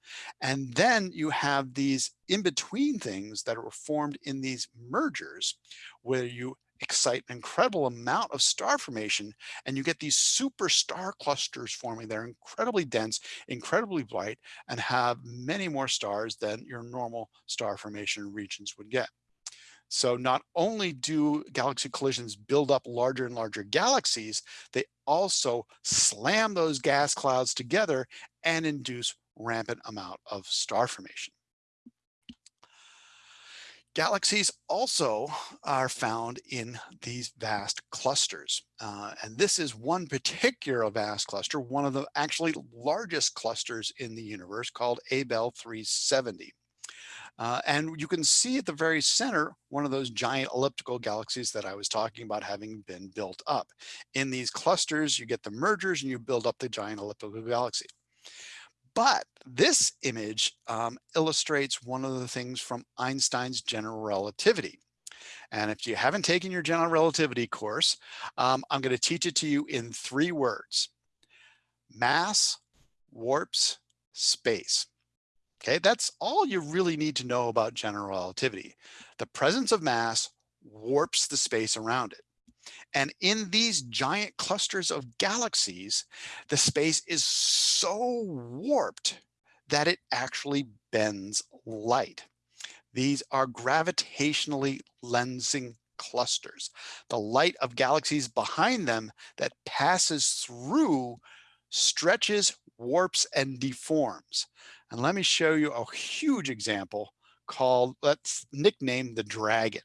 And then you have these in-between things that are formed in these mergers where you excite an incredible amount of star formation and you get these super star clusters forming. They're incredibly dense, incredibly bright, and have many more stars than your normal star formation regions would get. So not only do galaxy collisions build up larger and larger galaxies, they also slam those gas clouds together and induce rampant amount of star formation. Galaxies also are found in these vast clusters. Uh, and this is one particular vast cluster, one of the actually largest clusters in the universe called Abell 370. Uh, and you can see at the very center, one of those giant elliptical galaxies that I was talking about having been built up. In these clusters, you get the mergers and you build up the giant elliptical galaxy. But this image um, illustrates one of the things from Einstein's general relativity. And if you haven't taken your general relativity course, um, I'm going to teach it to you in three words. Mass, warps, space. Okay, that's all you really need to know about general relativity. The presence of mass warps the space around it. And in these giant clusters of galaxies, the space is so warped that it actually bends light. These are gravitationally lensing clusters. The light of galaxies behind them that passes through stretches, warps, and deforms. And let me show you a huge example called, let's nickname the dragon.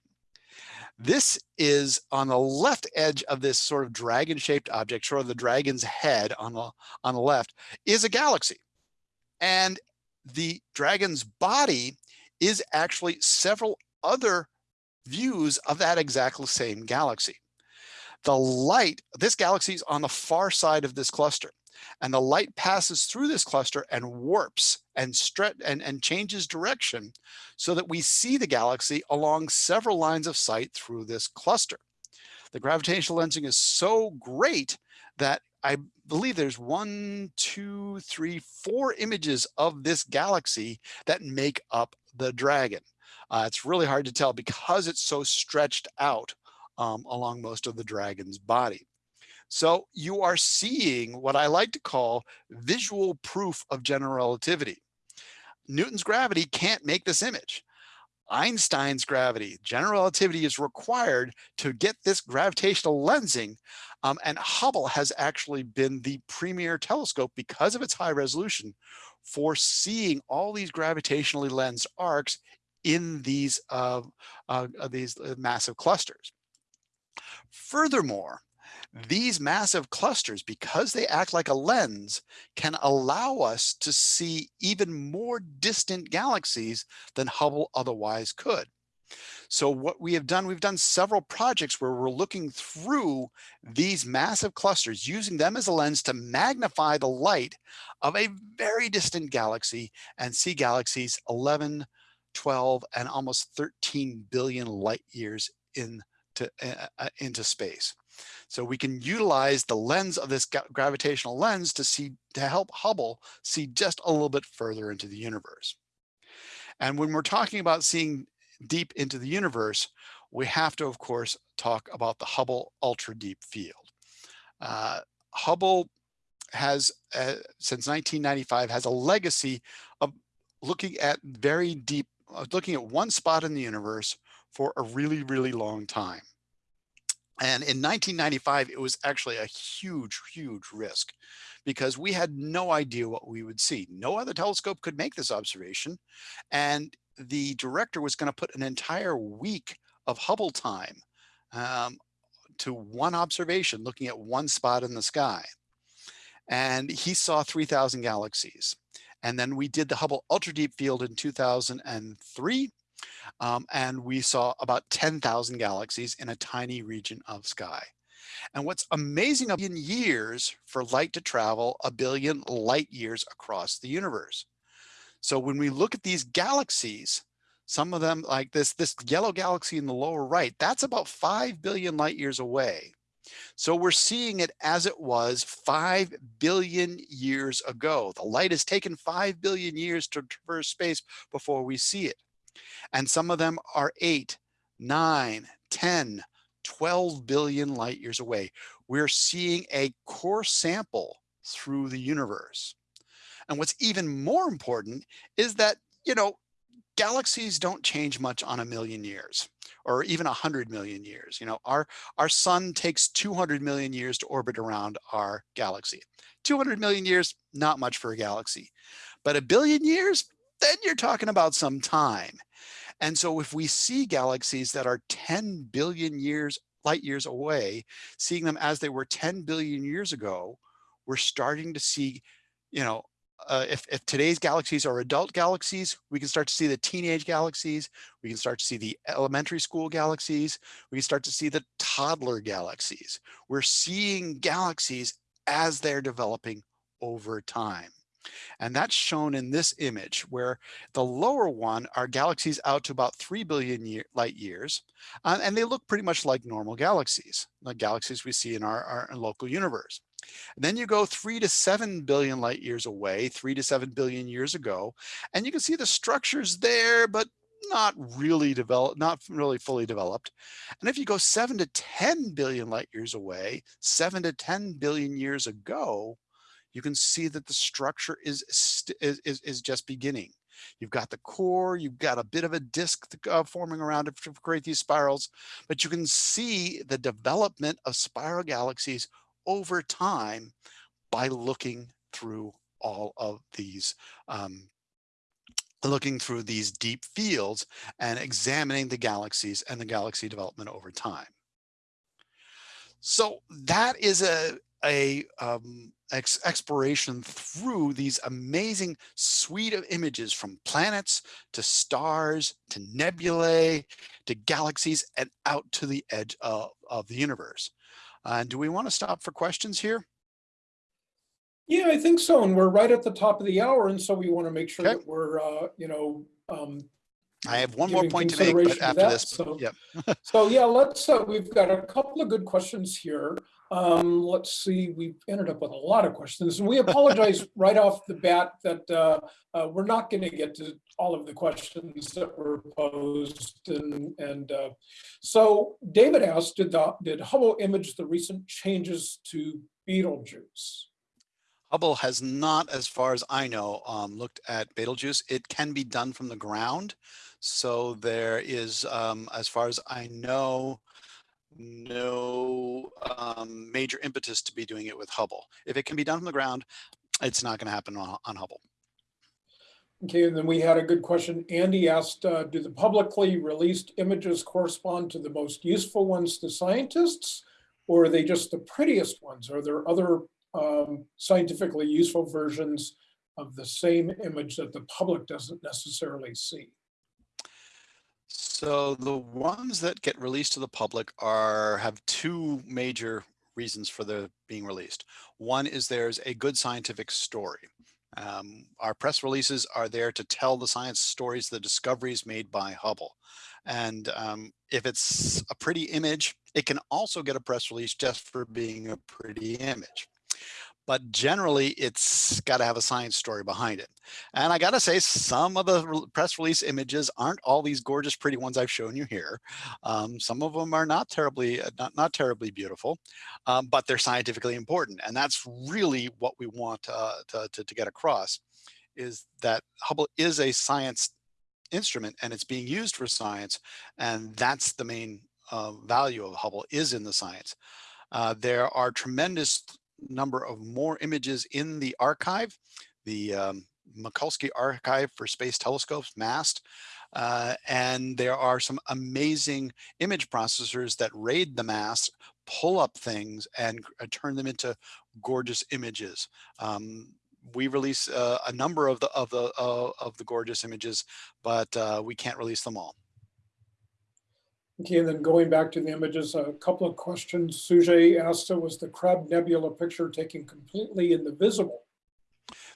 This is on the left edge of this sort of dragon shaped object, sort of the dragon's head on the, on the left is a galaxy. And the dragon's body is actually several other views of that exactly same galaxy. The light, this galaxy is on the far side of this cluster and the light passes through this cluster and warps and stretch and, and changes direction so that we see the galaxy along several lines of sight through this cluster. The gravitational lensing is so great that I believe there's one, two, three, four images of this galaxy that make up the dragon. Uh, it's really hard to tell because it's so stretched out um, along most of the dragon's body. So you are seeing what I like to call visual proof of general relativity. Newton's gravity can't make this image. Einstein's gravity, general relativity is required to get this gravitational lensing. Um, and Hubble has actually been the premier telescope because of its high resolution for seeing all these gravitationally lensed arcs in these, uh, uh, these massive clusters. Furthermore, these massive clusters, because they act like a lens, can allow us to see even more distant galaxies than Hubble otherwise could. So what we have done, we've done several projects where we're looking through these massive clusters, using them as a lens to magnify the light of a very distant galaxy and see galaxies 11, 12, and almost 13 billion light years into, uh, uh, into space. So we can utilize the lens of this gravitational lens to see to help Hubble see just a little bit further into the universe. And when we're talking about seeing deep into the universe, we have to, of course, talk about the Hubble Ultra Deep Field. Uh, Hubble has, uh, since 1995, has a legacy of looking at very deep, uh, looking at one spot in the universe for a really, really long time. And in 1995, it was actually a huge, huge risk because we had no idea what we would see. No other telescope could make this observation. And the director was going to put an entire week of Hubble time um, to one observation, looking at one spot in the sky. And he saw 3000 galaxies. And then we did the Hubble Ultra Deep Field in 2003 um, and we saw about 10,000 galaxies in a tiny region of sky. And what's amazing in years for light to travel a billion light years across the universe. So when we look at these galaxies, some of them like this, this yellow galaxy in the lower right, that's about 5 billion light years away. So we're seeing it as it was 5 billion years ago. The light has taken 5 billion years to traverse space before we see it. And some of them are eight, nine, 10, 12 billion light years away. We're seeing a core sample through the universe. And what's even more important is that, you know, galaxies don't change much on a million years or even a hundred million years. You know, our, our sun takes 200 million years to orbit around our galaxy. 200 million years, not much for a galaxy, but a billion years, then you're talking about some time. And so if we see galaxies that are 10 billion years, light years away, seeing them as they were 10 billion years ago, we're starting to see, you know, uh, if, if today's galaxies are adult galaxies, we can start to see the teenage galaxies. We can start to see the elementary school galaxies. We can start to see the toddler galaxies. We're seeing galaxies as they're developing over time. And that's shown in this image where the lower one are galaxies out to about 3 billion year, light years. Uh, and they look pretty much like normal galaxies, like galaxies we see in our, our local universe. And then you go three to seven billion light years away, three to seven billion years ago, and you can see the structures there, but not really developed, not really fully developed. And if you go seven to 10 billion light years away, seven to 10 billion years ago, you can see that the structure is, is, is just beginning. You've got the core, you've got a bit of a disk uh, forming around it to create these spirals, but you can see the development of spiral galaxies over time by looking through all of these um, looking through these deep fields and examining the galaxies and the galaxy development over time. So that is a, a um, ex exploration through these amazing suite of images from planets to stars to nebulae to galaxies and out to the edge of, of the universe. And uh, do we want to stop for questions here?
Yeah, I think so. And we're right at the top of the hour. And so we want to make sure
Okay.
that we're, uh, you know, um,
I have one more point to make, but after
that,
this,
so-
yeah.
So yeah, let's, uh, we've got a couple of good questions here. Um, let's see, we ended up with a lot of questions and we apologize right off the bat that, uh, uh, we're not going to get to all of the questions that were posed and, and, uh, so David asked, did the, did Hubble image the recent changes to Betelgeuse?
Hubble has not, as far as I know, um, looked at Betelgeuse. It can be done from the ground. So there is, um, as far as I know, no um, major impetus to be doing it with Hubble. If it can be done from the ground, it's not going to happen on, on Hubble.
Okay, and then we had a good question. Andy asked, uh, do the publicly released images correspond to the most useful ones to scientists? Or are they just the prettiest ones? Are there other um, scientifically useful versions of the same image that the public doesn't necessarily see?
So the ones that get released to the public are have two major reasons for the being released. One is there's a good scientific story. Um, our press releases are there to tell the science stories, the discoveries made by Hubble. And um, if it's a pretty image, it can also get a press release just for being a pretty image but generally it's got to have a science story behind it. And I got to say, some of the press release images aren't all these gorgeous, pretty ones I've shown you here. Um, some of them are not terribly, uh, not, not terribly beautiful, um, but they're scientifically important. And that's really what we want uh, to, to, to get across is that Hubble is a science instrument and it's being used for science. And that's the main uh, value of Hubble is in the science. Uh, there are tremendous number of more images in the archive, the um, Mikulski Archive for Space Telescopes, MAST. Uh, and there are some amazing image processors that raid the MAST, pull up things and uh, turn them into gorgeous images. Um, we release uh, a number of the of the uh, of the gorgeous images, but uh, we can't release them all.
Okay, and then going back to the images, a couple of questions. Sujay asked, was the Crab Nebula picture taken completely in the visible?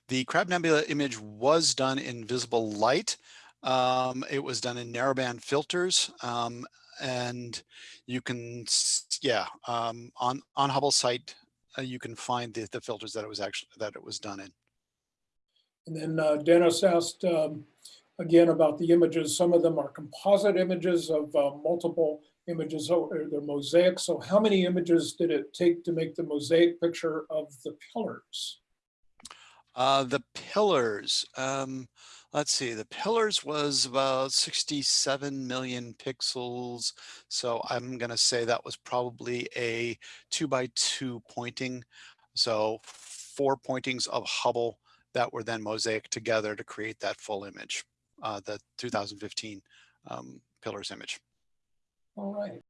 The Crab Nebula image was done in visible light. Um, it was done in narrowband filters. Um, and you can, yeah, um, on, on Hubble site, uh, you can find the, the filters that it was actually, that it was done in.
And then uh, Dennis asked, um, again about the images. Some of them are composite images of uh, multiple images, or they're mosaic. So how many images did it take to make the mosaic picture of the pillars?
Uh, the pillars, um, let's see, the pillars was about 67 million pixels. So I'm going to say that was probably a two by two pointing. So four pointings of Hubble that were then mosaic together to create that full image uh, the 2015 um, pillars image.
All right.